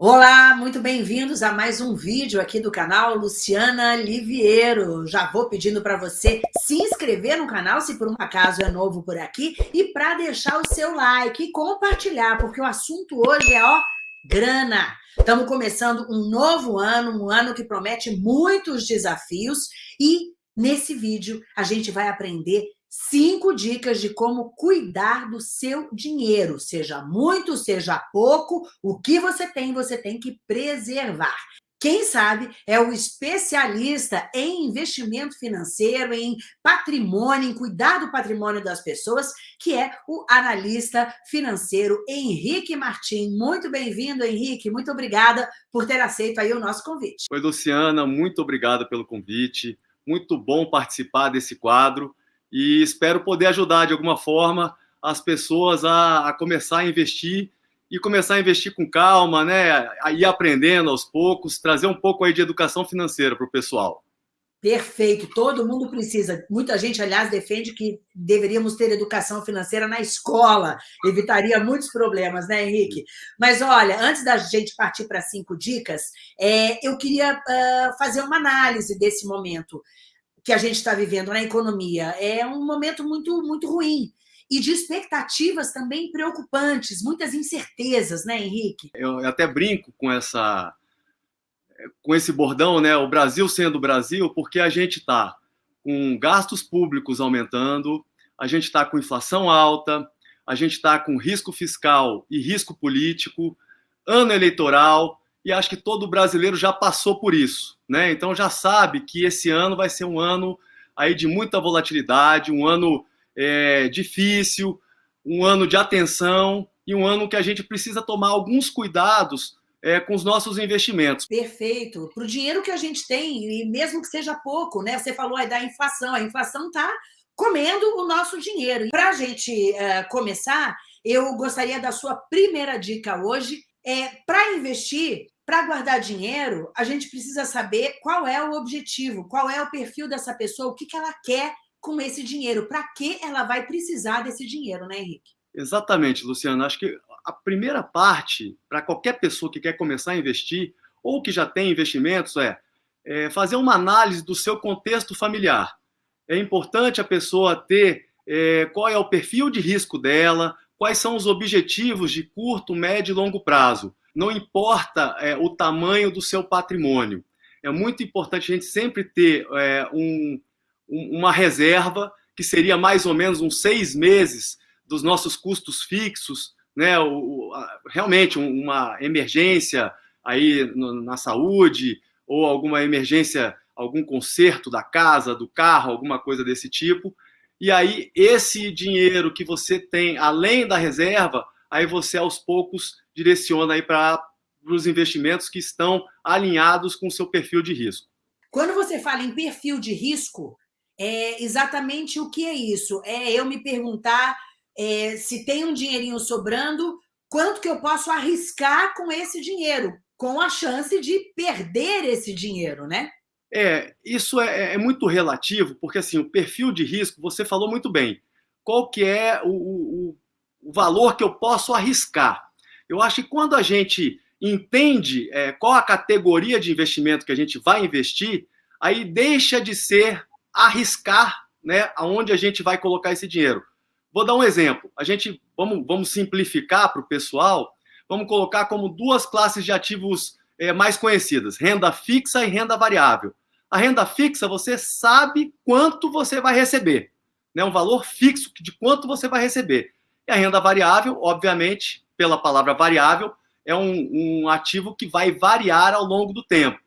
Olá, muito bem-vindos a mais um vídeo aqui do canal Luciana Liviero. Já vou pedindo para você se inscrever no canal, se por um acaso é novo por aqui, e para deixar o seu like e compartilhar, porque o assunto hoje é, ó, grana. Estamos começando um novo ano, um ano que promete muitos desafios e nesse vídeo a gente vai aprender cinco dicas de como cuidar do seu dinheiro, seja muito, seja pouco, o que você tem, você tem que preservar. Quem sabe é o especialista em investimento financeiro, em patrimônio, em cuidar do patrimônio das pessoas, que é o analista financeiro Henrique Martim. Muito bem-vindo, Henrique. Muito obrigada por ter aceito aí o nosso convite. Oi, Luciana. Muito obrigado pelo convite. Muito bom participar desse quadro e espero poder ajudar de alguma forma as pessoas a, a começar a investir e começar a investir com calma, né? A ir aprendendo aos poucos, trazer um pouco aí de educação financeira para o pessoal. Perfeito, todo mundo precisa. Muita gente, aliás, defende que deveríamos ter educação financeira na escola, evitaria muitos problemas, né, Henrique? Mas olha, antes da gente partir para cinco dicas, é, eu queria uh, fazer uma análise desse momento que a gente está vivendo na economia. É um momento muito, muito ruim. E de expectativas também preocupantes, muitas incertezas, né, Henrique? Eu até brinco com essa com esse bordão, né? O Brasil sendo o Brasil, porque a gente está com gastos públicos aumentando, a gente está com inflação alta, a gente está com risco fiscal e risco político, ano eleitoral, e acho que todo brasileiro já passou por isso, né? Então já sabe que esse ano vai ser um ano aí de muita volatilidade, um ano é, difícil, um ano de atenção e um ano que a gente precisa tomar alguns cuidados é, com os nossos investimentos. Perfeito. Para o dinheiro que a gente tem, e mesmo que seja pouco, né? Você falou aí da inflação, a inflação está comendo o nosso dinheiro. Para a gente uh, começar, eu gostaria da sua primeira dica hoje, é, para investir, para guardar dinheiro, a gente precisa saber qual é o objetivo, qual é o perfil dessa pessoa, o que, que ela quer com esse dinheiro, para que ela vai precisar desse dinheiro, né, Henrique? Exatamente, Luciana. Acho que a primeira parte, para qualquer pessoa que quer começar a investir, ou que já tem investimentos, é, é fazer uma análise do seu contexto familiar. É importante a pessoa ter é, qual é o perfil de risco dela, quais são os objetivos de curto, médio e longo prazo. Não importa é, o tamanho do seu patrimônio. É muito importante a gente sempre ter é, um, uma reserva, que seria mais ou menos uns seis meses dos nossos custos fixos, né? O, a, realmente uma emergência aí no, na saúde, ou alguma emergência, algum conserto da casa, do carro, alguma coisa desse tipo e aí esse dinheiro que você tem além da reserva, aí você aos poucos direciona aí para os investimentos que estão alinhados com o seu perfil de risco. Quando você fala em perfil de risco, é exatamente o que é isso? É eu me perguntar é, se tem um dinheirinho sobrando, quanto que eu posso arriscar com esse dinheiro, com a chance de perder esse dinheiro, né? É, isso é, é, muito relativo, porque assim, o perfil de risco, você falou muito bem. Qual que é o, o, o valor que eu posso arriscar? Eu acho que quando a gente entende é, qual a categoria de investimento que a gente vai investir, aí deixa de ser arriscar né, aonde a gente vai colocar esse dinheiro. Vou dar um exemplo. A gente, vamos, vamos simplificar para o pessoal, vamos colocar como duas classes de ativos é, mais conhecidas, renda fixa e renda variável. A renda fixa, você sabe quanto você vai receber, né? um valor fixo de quanto você vai receber. E a renda variável, obviamente, pela palavra variável, é um, um ativo que vai variar ao longo do tempo.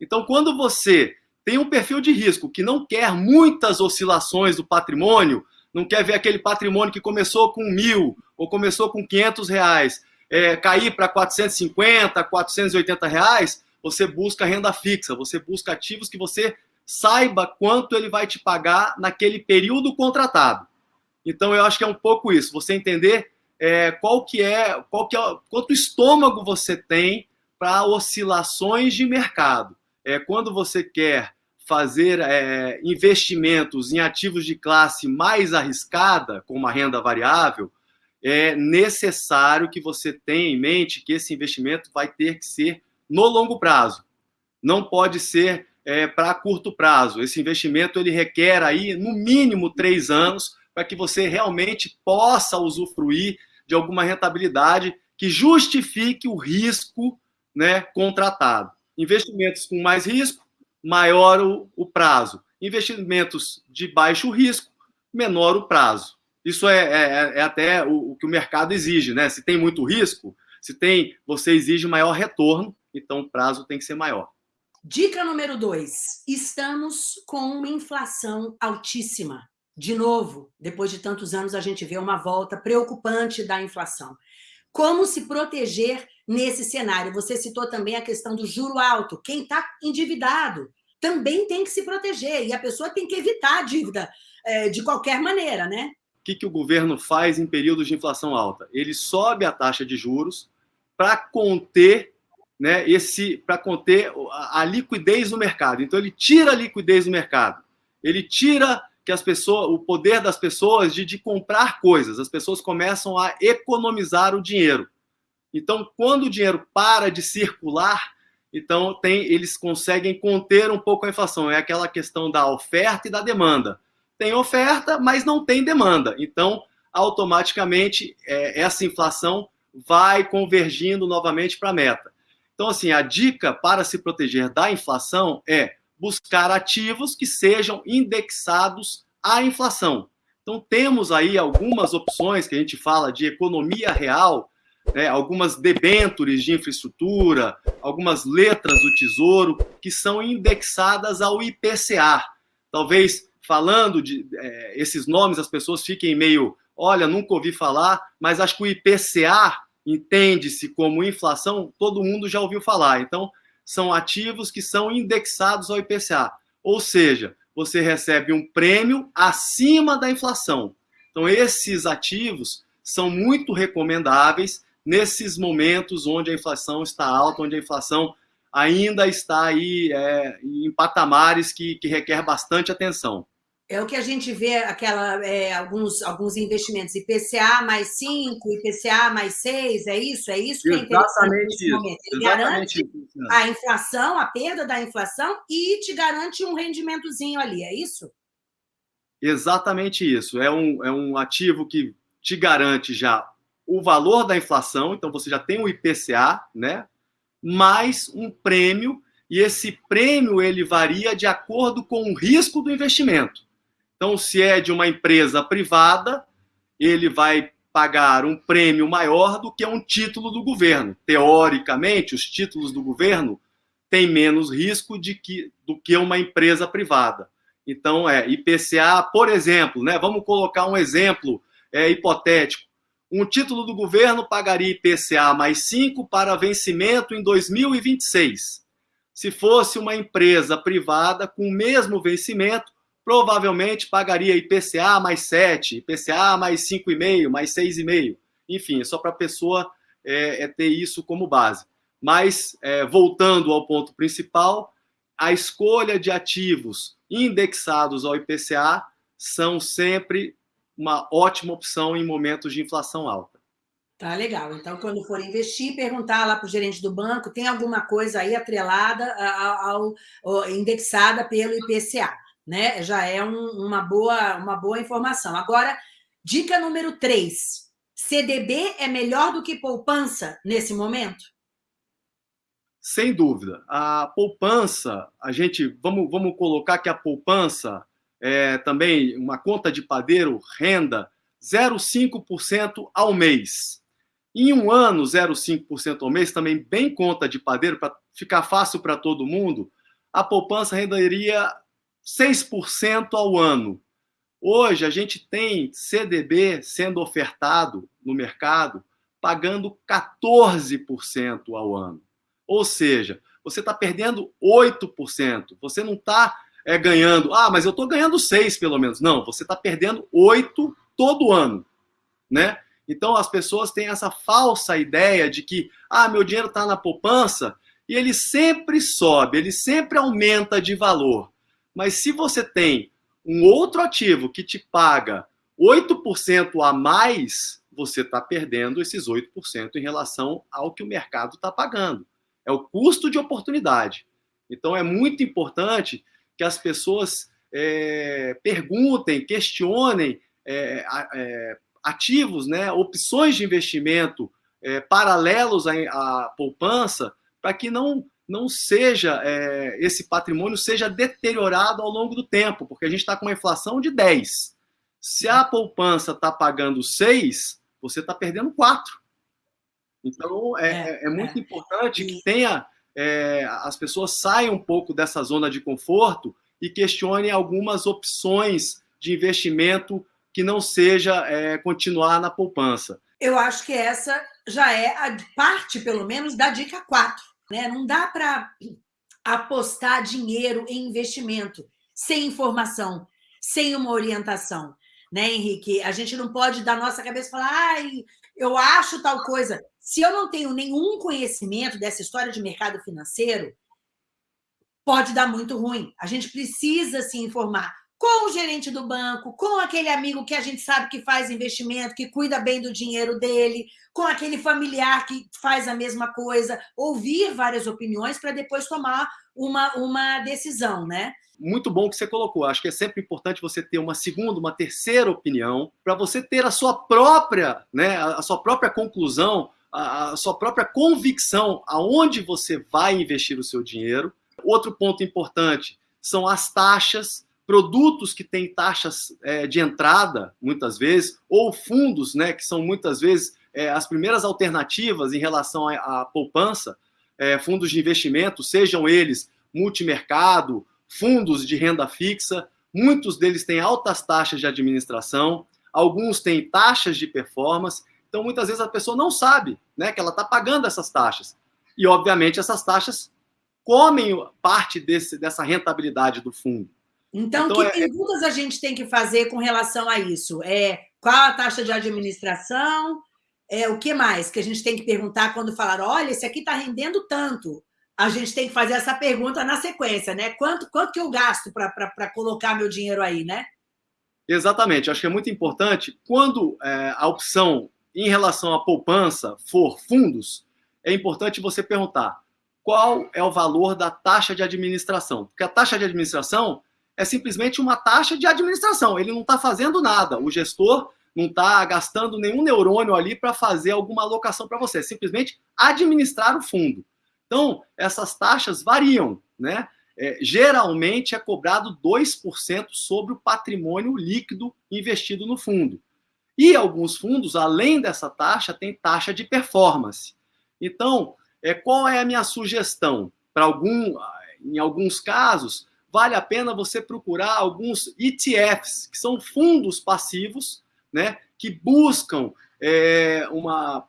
Então, quando você tem um perfil de risco que não quer muitas oscilações do patrimônio, não quer ver aquele patrimônio que começou com mil ou começou com 500 reais, é, cair para 450, 480 reais, você busca renda fixa, você busca ativos que você saiba quanto ele vai te pagar naquele período contratado. Então, eu acho que é um pouco isso, você entender é, qual que é, qual que é, quanto estômago você tem para oscilações de mercado. É, quando você quer fazer é, investimentos em ativos de classe mais arriscada, como a renda variável, é necessário que você tenha em mente que esse investimento vai ter que ser no longo prazo. Não pode ser é, para curto prazo. Esse investimento ele requer aí no mínimo três anos para que você realmente possa usufruir de alguma rentabilidade que justifique o risco né, contratado. Investimentos com mais risco, maior o, o prazo. Investimentos de baixo risco, menor o prazo. Isso é, é, é até o, o, que o mercado exige, né? Se tem muito risco, se tem, você exige maior retorno, então o prazo tem que ser maior. Dica número dois: estamos com uma inflação altíssima. De novo, depois de tantos anos, a gente vê uma volta preocupante da inflação. Como se proteger nesse cenário? Você citou também a questão do juro alto. Quem está endividado também tem que se proteger e a pessoa tem que evitar a dívida é, de qualquer maneira, né? O que, que o governo faz em períodos de inflação alta? Ele sobe a taxa de juros para conter né, esse para conter a, a, liquidez no mercado. Então ele tira a liquidez do mercado. Ele tira que as pessoas, o poder das pessoas de, de comprar coisas. As pessoas começam a economizar o dinheiro. Então, quando o dinheiro para de circular, então tem, eles conseguem conter um pouco a inflação. É aquela questão da oferta e da demanda. Tem oferta, mas não tem demanda. Então, automaticamente, é, essa inflação vai convergindo novamente para a meta. Então, assim, a dica para se proteger da inflação é buscar ativos que sejam indexados à inflação. Então, temos aí algumas opções que a gente fala de economia real, né, algumas debêntures de infraestrutura, algumas letras do Tesouro que são indexadas ao IPCA. Talvez falando de é, esses nomes, as pessoas fiquem meio, olha, nunca ouvi falar, mas acho que o IPCA entende-se como inflação, todo mundo já ouviu falar. Então, são ativos que são indexados ao IPCA. Ou seja, você recebe um prêmio acima da inflação. Então, esses ativos são muito recomendáveis nesses momentos onde a inflação está alta, onde a inflação ainda está aí é, em patamares que, que requer bastante atenção. É o que a gente vê, aquela, é, alguns, alguns investimentos, IPCA mais 5, IPCA mais 6, é isso? É isso que é Exatamente isso. Ele Exatamente garante isso. a inflação, a perda da inflação e te garante um rendimentozinho ali, é isso? Exatamente isso. É um, é um ativo que te garante já o valor da inflação, então você já tem o IPCA, né? Mais um prêmio, e esse prêmio ele varia de acordo com o risco do investimento. Então, se é de uma empresa privada, ele vai pagar um prêmio maior do que um título do governo. Teoricamente, os títulos do governo têm menos risco de que, do que uma empresa privada. Então, é IPCA, por exemplo, né? Vamos colocar um exemplo é, hipotético. Um título do governo pagaria IPCA mais 5 para vencimento em 2026. Se fosse uma empresa privada com o mesmo vencimento, provavelmente pagaria IPCA mais 7, IPCA mais 5,5, mais 6,5. Enfim, é só para a pessoa é, é, ter isso como base. Mas, é, voltando ao ponto principal, a escolha de ativos indexados ao IPCA são sempre uma ótima opção em momentos de inflação alta. Tá legal. Então, quando for investir, perguntar lá para o gerente do banco, tem alguma coisa aí atrelada ao, ao indexada pelo IPCA né? Já é um, uma, boa, uma boa informação. Agora, dica número 3. CDB é melhor do que poupança nesse momento? Sem dúvida. A poupança, a gente, vamos, vamos colocar que a poupança é também uma conta de padeiro, renda 0,5% ao mês. Em um ano, 0,5% ao mês, também bem conta de padeiro, para ficar fácil para todo mundo, a poupança renderia 6% ao ano. Hoje a gente tem CDB sendo ofertado no mercado pagando 14% ao ano. Ou seja, você está perdendo 8%. Você não está é, ganhando, ah, mas eu estou ganhando 6 pelo menos. Não, você está perdendo 8 todo ano. Né? Então as pessoas têm essa falsa ideia de que, ah, meu dinheiro está na poupança e ele sempre sobe, ele sempre aumenta de valor. Mas se você tem um outro ativo que te paga 8% a mais, você está perdendo esses 8% em relação ao que o mercado está pagando. É o custo de oportunidade. Então, é muito importante que as pessoas é, perguntem, questionem é, é, ativos, né, opções de investimento é, paralelos à, à poupança, para que não, não seja é, esse patrimônio seja deteriorado ao longo do tempo, porque a gente está com uma inflação de 10. Se a poupança está pagando 6, você está perdendo 4. Então, é, é, é, é muito importante que tenha é, as pessoas saiam um pouco dessa zona de conforto e questionem algumas opções de investimento que não seja é, continuar na poupança. Eu acho que essa já é a parte, pelo menos, da dica 4. Né? Não dá para apostar dinheiro em investimento sem informação, sem uma orientação. Né, Henrique? A gente não pode dar nossa cabeça e falar, ai, eu acho tal coisa. Se eu não tenho nenhum conhecimento dessa história de mercado financeiro, pode dar muito ruim. A gente precisa se informar com o gerente do banco, com aquele amigo que a gente sabe que faz investimento, que cuida bem do dinheiro dele, com aquele familiar que faz a mesma coisa, ouvir várias opiniões para depois tomar uma, uma decisão, né? Muito bom que você colocou. Acho que é sempre importante você ter uma segunda, uma terceira opinião, para você ter a sua própria, né, a sua própria conclusão, a, a sua própria convicção aonde você vai investir o seu dinheiro. Outro ponto importante são as taxas produtos que têm taxas é, de entrada, muitas vezes, ou fundos, né, que são muitas vezes é, as primeiras alternativas em relação à, à poupança, é, fundos de investimento, sejam eles multimercado, fundos de renda fixa, muitos deles têm altas taxas de administração, alguns têm taxas de performance, então muitas vezes a pessoa não sabe né, que ela está pagando essas taxas. E, obviamente, essas taxas comem parte desse, dessa rentabilidade do fundo. Então, então que é... perguntas a gente tem que fazer com relação a isso? É, qual a taxa de administração? É, o que mais que a gente tem que perguntar quando falar, olha, esse aqui está rendendo tanto? A gente tem que fazer essa pergunta na sequência, né? Quanto, quanto que eu gasto para colocar meu dinheiro aí, né? Exatamente, acho que é muito importante. Quando é, a opção em relação à poupança for fundos, é importante você perguntar qual é o valor da taxa de administração. Porque a taxa de administração é simplesmente uma taxa de administração. Ele não está fazendo nada. O gestor não está gastando nenhum neurônio ali para fazer alguma alocação para você. É simplesmente administrar o fundo. Então, essas taxas variam, né? É, geralmente é cobrado 2% sobre o patrimônio líquido investido no fundo. E alguns fundos, além dessa taxa, tem taxa de performance. Então, é, qual é a minha sugestão? Para algum, em alguns casos, vale a pena você procurar alguns ETFs, que são fundos passivos, né, que buscam é, uma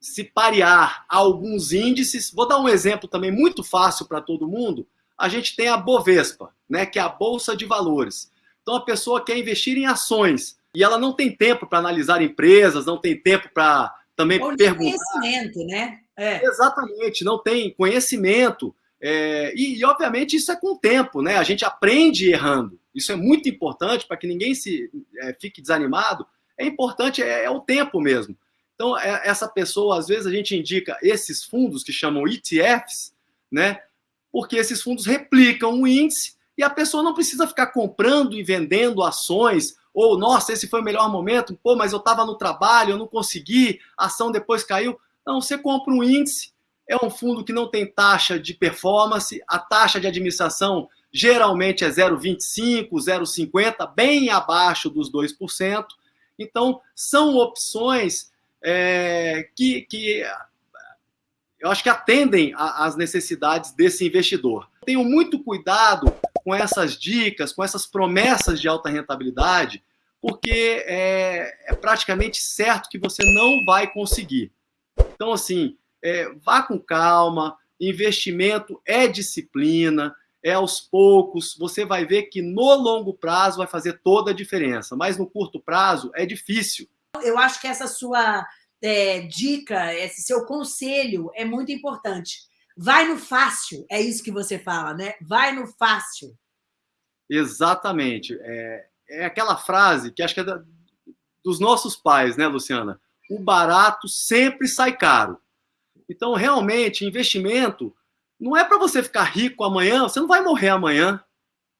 se parear a alguns índices. Vou dar um exemplo também muito fácil para todo mundo. A gente tem a Bovespa, né, que é a bolsa de valores. Então a pessoa quer investir em ações e ela não tem tempo para analisar empresas, não tem tempo para também Ou perguntar. Conhecimento, né? É. Exatamente, não tem conhecimento. É, e, e, obviamente, isso é com o tempo, né? A gente aprende errando. Isso é muito importante para que ninguém se é, fique desanimado. É importante, é, é o tempo mesmo. Então, é, essa pessoa, às vezes, a gente indica esses fundos que chamam ETFs, né? Porque esses fundos replicam o índice e a pessoa não precisa ficar comprando e vendendo ações, ou, nossa, esse foi o melhor momento, pô, mas eu estava no trabalho, eu não consegui, a ação depois caiu. Não, você compra um índice, é um fundo que não tem taxa de performance, a taxa de administração geralmente é 0,25, 0,50, bem abaixo dos 2%. Então, são opções é, que, que eu acho que atendem às necessidades desse investidor. Tenham muito cuidado com essas dicas, com essas promessas de alta rentabilidade, porque é, é praticamente certo que você não vai conseguir. Então, assim, é, vá com calma, investimento é disciplina, é aos poucos, você vai ver que no longo prazo vai fazer toda a diferença, mas no curto prazo é difícil. Eu acho que essa sua é, dica, esse seu conselho é muito importante. Vai no fácil, é isso que você fala, né? Vai no fácil. Exatamente. É, é aquela frase que acho que é da, dos nossos pais, né, Luciana? O barato sempre sai caro. Então, realmente, investimento não é para você ficar rico amanhã, você não vai morrer amanhã.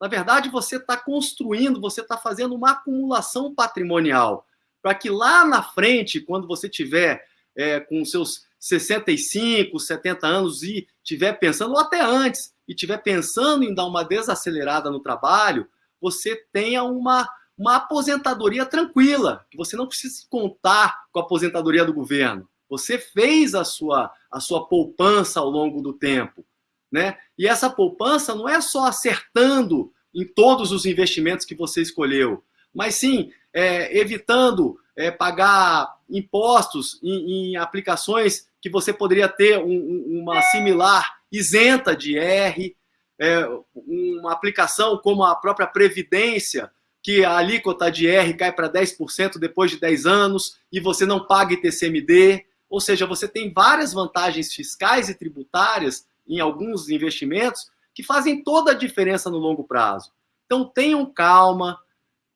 Na verdade, você está construindo, você está fazendo uma acumulação patrimonial para que lá na frente, quando você tiver é, com seus 65, 70 anos e tiver pensando, ou até antes, e tiver pensando em dar uma desacelerada no trabalho, você tenha uma, uma aposentadoria tranquila, que você não precisa contar com a aposentadoria do governo. Você fez a sua, a sua poupança ao longo do tempo. Né? E essa poupança não é só acertando em todos os investimentos que você escolheu, mas sim é, evitando é, pagar impostos em, em, aplicações que você poderia ter um, uma similar isenta de R, é, uma aplicação como a própria Previdência, que a alíquota de R cai para 10% depois de 10 anos e você não paga ITCMD. Ou seja, você tem várias vantagens fiscais e tributárias em alguns investimentos que fazem toda a diferença no longo prazo. Então tenham calma,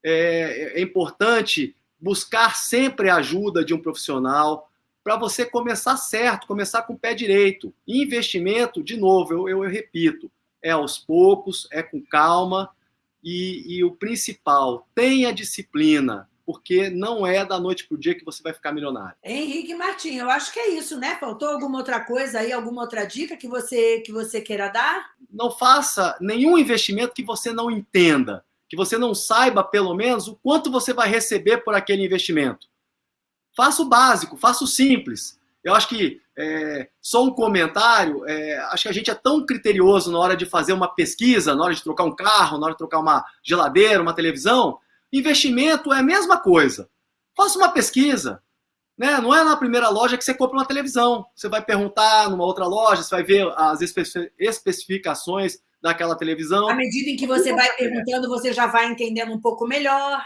é, é importante buscar sempre a ajuda de um profissional para você começar certo, começar com o pé direito. investimento, de novo, eu, eu, eu repito, é aos poucos, é com calma e, e o principal, tenha disciplina, porque não é da noite para o dia que você vai ficar milionário. Henrique Martins, eu acho que é isso, né? Faltou alguma outra coisa aí, alguma outra dica que você, que você queira dar? Não faça nenhum investimento que você não entenda que você não saiba, pelo menos, o quanto você vai receber por aquele investimento. Faça o básico, faça o simples. Eu acho que, é, só um comentário, é, acho que a gente é tão criterioso na hora de fazer uma pesquisa, na hora de trocar um carro, na hora de trocar uma geladeira, uma televisão. Investimento é a mesma coisa. Faça uma pesquisa. Né? Não é na primeira loja que você compra uma televisão. Você vai perguntar numa outra loja, você vai ver as especificações daquela televisão. À medida em que você vai perguntando, você já vai entendendo um pouco melhor.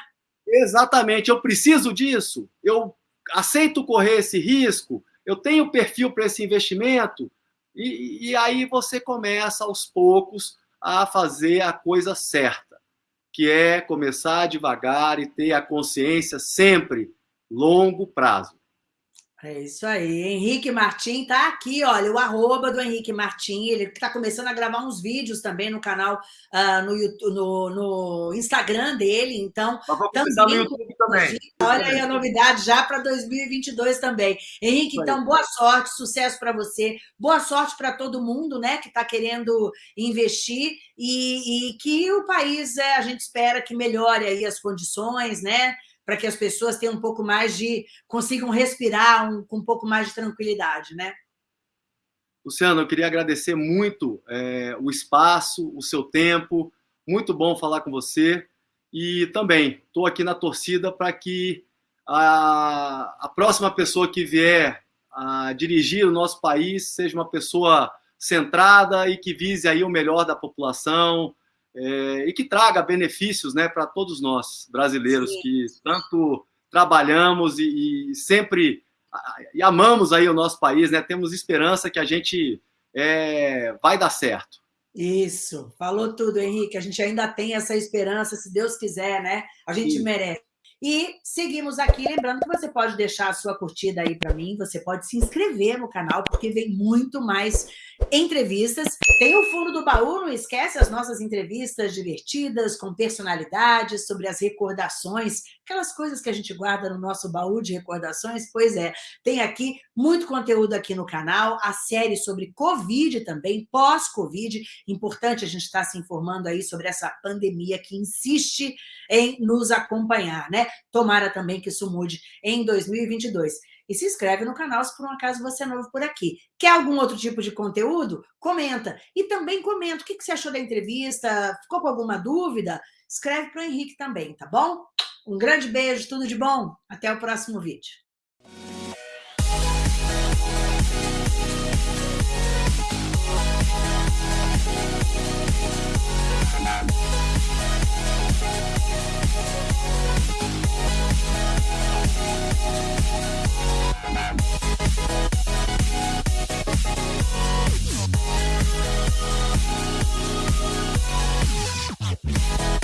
Exatamente. Eu preciso disso? Eu aceito correr esse risco? Eu tenho perfil para esse investimento? E, e aí você começa aos poucos a fazer a coisa certa, que é começar devagar e ter a consciência sempre longo prazo. É isso aí. Henrique Martim tá aqui, olha, o arroba do Henrique Martim, ele está começando a gravar uns vídeos também no canal, uh, no, YouTube, no, no, Instagram dele, então... Também, também. Olha aí a novidade já para 2022 também. Henrique, então, boa sorte, sucesso para você, boa sorte para todo mundo, né, que está querendo investir e, e, que o país, é, a gente espera que melhore aí as condições, né, para que as pessoas tenham um pouco mais de... consigam respirar um, com um pouco mais de tranquilidade, né? Luciano, eu queria agradecer muito é, o espaço, o seu tempo, muito bom falar com você, e também estou aqui na torcida para que a, a próxima pessoa que vier a dirigir o nosso país seja uma pessoa centrada e que vise aí o melhor da população, é, e que traga benefícios né, para todos nós, brasileiros, Sim. que tanto trabalhamos e, e, sempre e amamos aí o nosso país, né? temos esperança que a gente é, vai dar certo. Isso, falou tudo, Henrique. A gente ainda tem essa esperança, se Deus quiser, né? A gente Isso. merece. E seguimos aqui, lembrando que você pode deixar a sua curtida aí para mim, você pode se inscrever no canal, porque vem muito mais entrevistas. Tem o fundo do baú, não esquece as nossas entrevistas divertidas, com personalidades, sobre as recordações, aquelas coisas que a gente guarda no nosso baú de recordações. Pois é, tem aqui muito conteúdo aqui no canal, a série sobre Covid também, pós-Covid. Importante a gente estar se informando aí sobre essa pandemia que insiste em nos acompanhar, né? Tomara também que isso mude em 2022. E se inscreve no canal se por um acaso você é novo por aqui. Quer algum outro tipo de conteúdo? Comenta. E também comenta o que você achou da entrevista, ficou com alguma dúvida? Escreve para o Henrique também, tá bom? Um grande beijo, tudo de bom. Até o próximo vídeo. We'll Yeah.